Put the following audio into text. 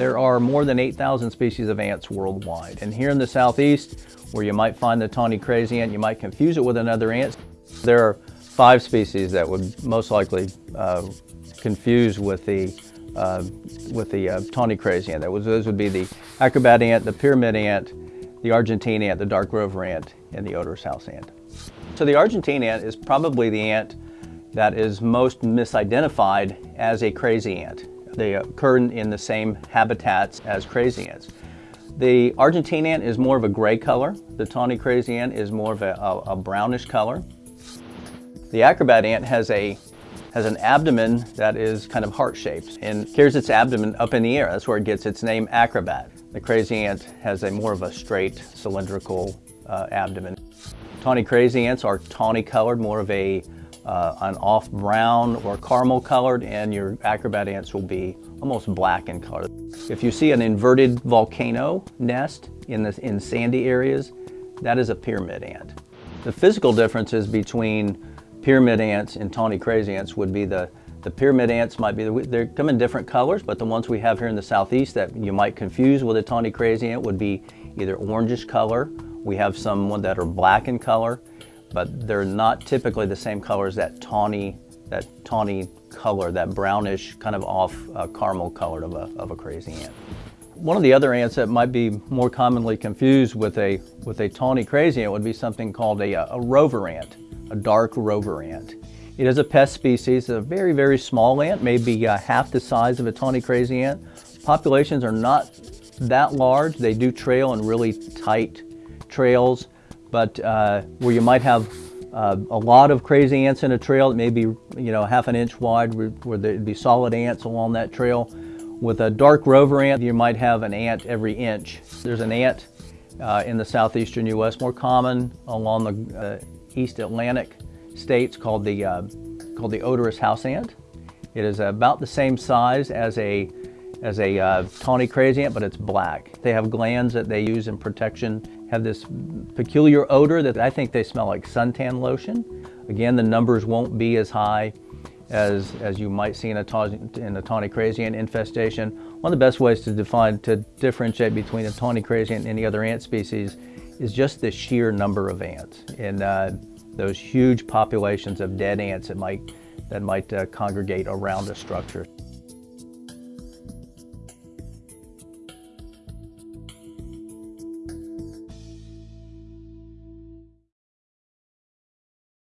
There are more than 8,000 species of ants worldwide. And here in the southeast, where you might find the tawny crazy ant, you might confuse it with another ant. There are five species that would most likely uh, confuse with the uh, with the uh, tawny crazy ant. That was, those would be the acrobat ant, the pyramid ant, the Argentine ant, the dark rover ant, and the odorous house ant. So the Argentine ant is probably the ant that is most misidentified as a crazy ant. They occur in the same habitats as crazy ants. The Argentine ant is more of a gray color. The tawny crazy ant is more of a, a, a brownish color. The acrobat ant has a has an abdomen that is kind of heart-shaped and carries its abdomen up in the air. That's where it gets its name acrobat. The crazy ant has a more of a straight cylindrical uh, abdomen. Tawny crazy ants are tawny colored, more of a uh, an off brown or caramel colored, and your acrobat ants will be almost black in color. If you see an inverted volcano nest in, the, in sandy areas, that is a pyramid ant. The physical differences between pyramid ants and tawny crazy ants would be the the pyramid ants might be, they come in different colors, but the ones we have here in the southeast that you might confuse with a tawny crazy ant would be either orangish color. We have some that are black in color, but they're not typically the same color as that tawny, that tawny color, that brownish kind of off uh, caramel color of a, of a crazy ant. One of the other ants that might be more commonly confused with a, with a tawny crazy ant would be something called a, a rover ant, a dark rover ant. It is a pest species, a very, very small ant, maybe uh, half the size of a tawny crazy ant. Populations are not that large. They do trail in really tight trails, but uh, where you might have uh, a lot of crazy ants in a trail, it may be you know half an inch wide, where, where there'd be solid ants along that trail. With a dark rover ant, you might have an ant every inch. There's an ant uh, in the southeastern U.S., more common along the uh, East Atlantic states called the, uh, called the odorous house ant. It is about the same size as a, as a uh, tawny crazy ant, but it's black. They have glands that they use in protection, have this peculiar odor that I think they smell like suntan lotion. Again, the numbers won't be as high as, as you might see in a, in a tawny crazy ant infestation. One of the best ways to define, to differentiate between a tawny crazy ant and any other ant species is just the sheer number of ants. And uh, those huge populations of dead ants that might, that might uh, congregate around a structure.